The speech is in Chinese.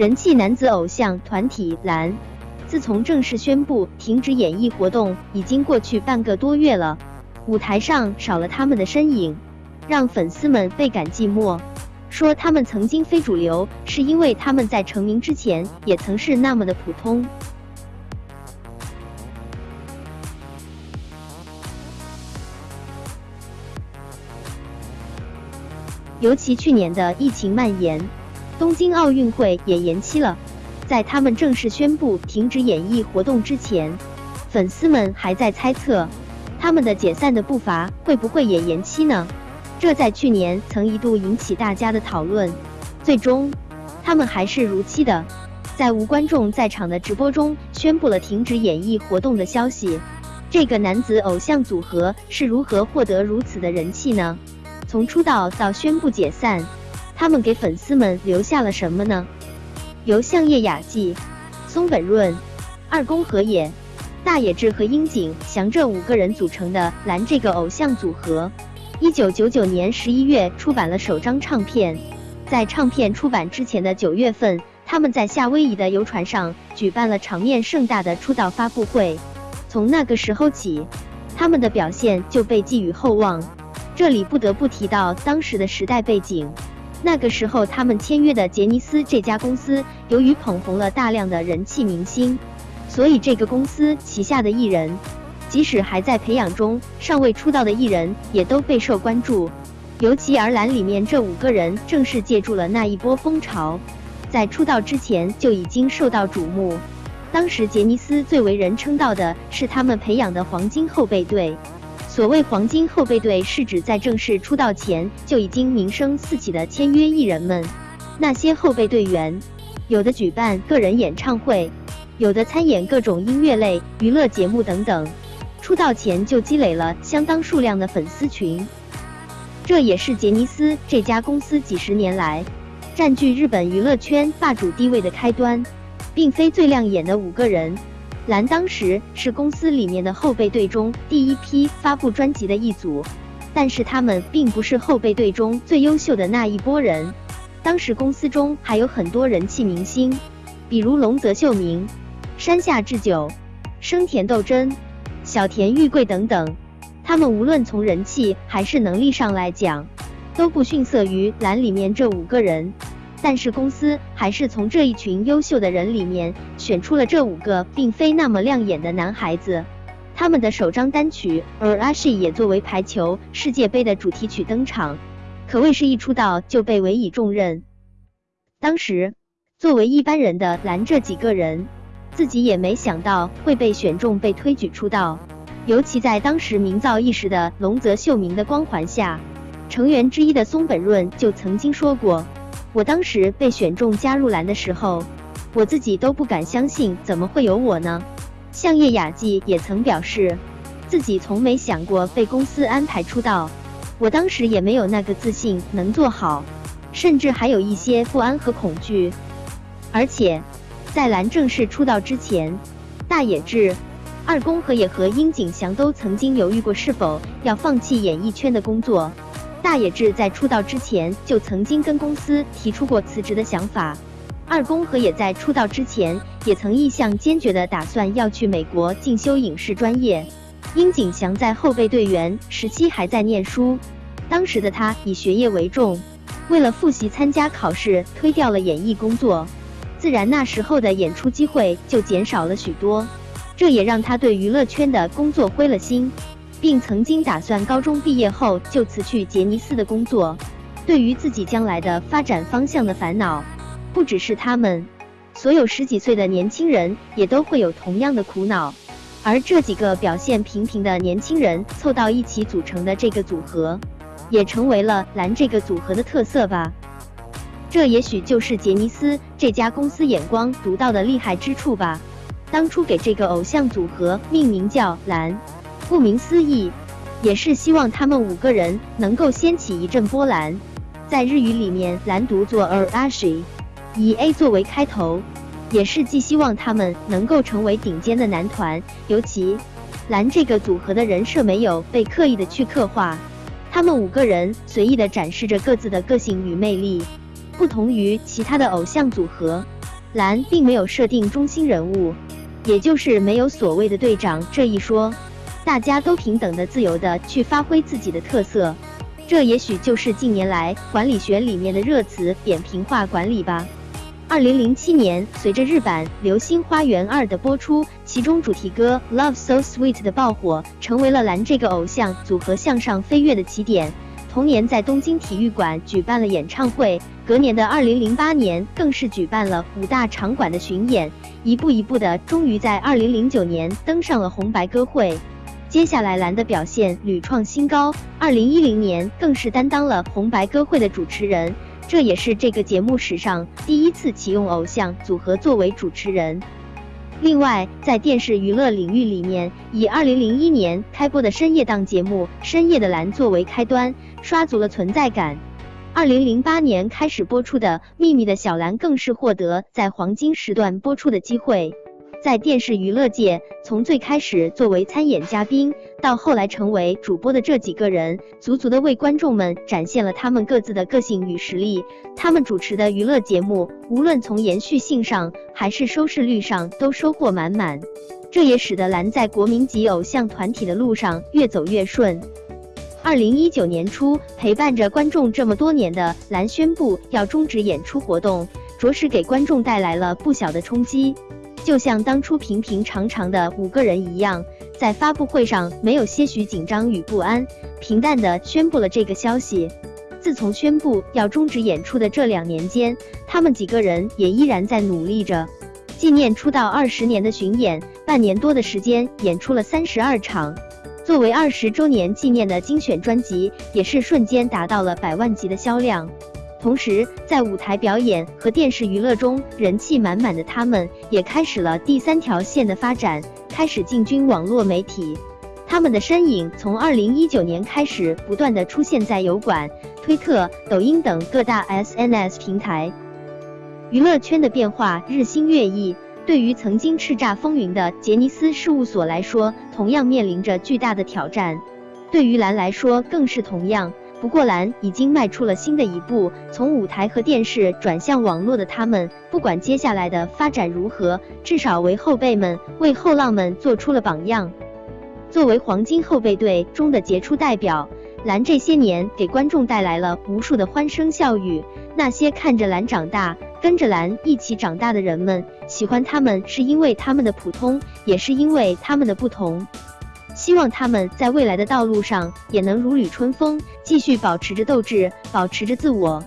人气男子偶像团体蓝，自从正式宣布停止演艺活动，已经过去半个多月了，舞台上少了他们的身影，让粉丝们倍感寂寞。说他们曾经非主流，是因为他们在成名之前也曾是那么的普通。尤其去年的疫情蔓延，东京奥运会也延期了。在他们正式宣布停止演艺活动之前，粉丝们还在猜测，他们的解散的步伐会不会也延期呢？这在去年曾一度引起大家的讨论。最终，他们还是如期的，在无观众在场的直播中宣布了停止演艺活动的消息。这个男子偶像组合是如何获得如此的人气呢？从出道到宣布解散，他们给粉丝们留下了什么呢？由相叶雅纪、松本润、二宫和也、大野智和樱井翔这五个人组成的蓝这个偶像组合，一九九九年十一月出版了首张唱片。在唱片出版之前的九月份，他们在夏威夷的游船上举办了场面盛大的出道发布会。从那个时候起，他们的表现就被寄予厚望。这里不得不提到当时的时代背景。那个时候，他们签约的杰尼斯这家公司，由于捧红了大量的人气明星，所以这个公司旗下的艺人，即使还在培养中、尚未出道的艺人，也都备受关注。尤其而蓝里面这五个人，正是借助了那一波风潮，在出道之前就已经受到瞩目。当时杰尼斯最为人称道的是他们培养的黄金后备队。所谓黄金后备队，是指在正式出道前就已经名声四起的签约艺人们。那些后备队员，有的举办个人演唱会，有的参演各种音乐类娱乐节目等等，出道前就积累了相当数量的粉丝群。这也是杰尼斯这家公司几十年来占据日本娱乐圈霸主地位的开端，并非最亮眼的五个人。蓝当时是公司里面的后备队中第一批发布专辑的一组，但是他们并不是后备队中最优秀的那一波人。当时公司中还有很多人气明星，比如龙泽秀明、山下智久、生田斗真、小田裕贵等等，他们无论从人气还是能力上来讲，都不逊色于蓝里面这五个人。但是公司还是从这一群优秀的人里面选出了这五个并非那么亮眼的男孩子。他们的首张单曲《而阿西》也作为排球世界杯的主题曲登场，可谓是一出道就被委以重任。当时作为一般人的蓝这几个人，自己也没想到会被选中被推举出道。尤其在当时名噪一时的龙泽秀明的光环下，成员之一的松本润就曾经说过。我当时被选中加入蓝的时候，我自己都不敢相信，怎么会有我呢？向叶雅纪也曾表示，自己从没想过被公司安排出道，我当时也没有那个自信能做好，甚至还有一些不安和恐惧。而且，在蓝正式出道之前，大野智、二宫和也和樱井翔都曾经犹豫过是否要放弃演艺圈的工作。大野智在出道之前就曾经跟公司提出过辞职的想法，二宫和也在出道之前也曾意向坚决的打算要去美国进修影视专业。樱井翔在后备队员时期还在念书，当时的他以学业为重，为了复习参加考试，推掉了演艺工作，自然那时候的演出机会就减少了许多，这也让他对娱乐圈的工作灰了心。并曾经打算高中毕业后就辞去杰尼斯的工作。对于自己将来的发展方向的烦恼，不只是他们，所有十几岁的年轻人也都会有同样的苦恼。而这几个表现平平的年轻人凑到一起组成的这个组合，也成为了蓝这个组合的特色吧。这也许就是杰尼斯这家公司眼光独到的厉害之处吧。当初给这个偶像组合命名叫蓝。顾名思义，也是希望他们五个人能够掀起一阵波澜。在日语里面，蓝读作 Arashi，以 A 作为开头，也是寄希望他们能够成为顶尖的男团。尤其蓝这个组合的人设没有被刻意的去刻画，他们五个人随意的展示着各自的个性与魅力，不同于其他的偶像组合。蓝并没有设定中心人物，也就是没有所谓的队长这一说，大家都平等的、自由的去发挥自己的特色。这也许就是近年来管理学里面的热词“扁平化管理”吧。二零零七年，随着日版《流星花园二》的播出，其中主题歌《Love So Sweet》的爆火，成为了蓝这个偶像组合向上飞跃的起点。同年在东京体育馆举办了演唱会，隔年的二零零八年更是举办了五大场馆的巡演，一步一步的，终于在二零零九年登上了红白歌会。接下来，蓝的表现屡创新高。二零一零年，更是担当了红白歌会的主持人，这也是这个节目史上第一次启用偶像组合作为主持人。另外，在电视娱乐领域里面，以二零零一年开播的深夜档节目《深夜的蓝》作为开端，刷足了存在感。二零零八年开始播出的《秘密的小蓝》，更是获得在黄金时段播出的机会。在电视娱乐界，从最开始作为参演嘉宾，到后来成为主播的这几个人，足足的为观众们展现了他们各自的个性与实力。他们主持的娱乐节目，无论从延续性上还是收视率上，都收获满满。这也使得蓝在国民级偶像团体的路上越走越顺。二零一九年初，陪伴着观众这么多年的蓝宣布要终止演出活动，着实给观众带来了不小的冲击。就像当初平平常常的五个人一样，在发布会上没有些许紧张与不安，平淡的宣布了这个消息。自从宣布要终止演出的这两年间，他们几个人也依然在努力着。纪念出道二十年的巡演，半年多的时间演出了三十二场。作为二十周年纪念的精选专辑，也是瞬间达到了百万级的销量。同时，在舞台表演和电视娱乐中人气满满的他们，也开始了第三条线的发展，开始进军网络媒体。他们的身影从二零一九年开始，不断的出现在油管、推特、抖音等各大 SNS 平台。娱乐圈的变化日新月异，对于曾经叱咤风云的杰尼斯事务所来说，同样面临着巨大的挑战。对于蓝来说，更是同样。不过，蓝已经迈出了新的一步，从舞台和电视转向网络的他们，不管接下来的发展如何，至少为后辈们、为后浪们做出了榜样。作为黄金后备队中的杰出代表，蓝这些年给观众带来了无数的欢声笑语。那些看着蓝长大、跟着蓝一起长大的人们，喜欢他们是因为他们的普通，也是因为他们的不同。希望他们在未来的道路上也能如履春风，继续保持着斗志，保持着自我。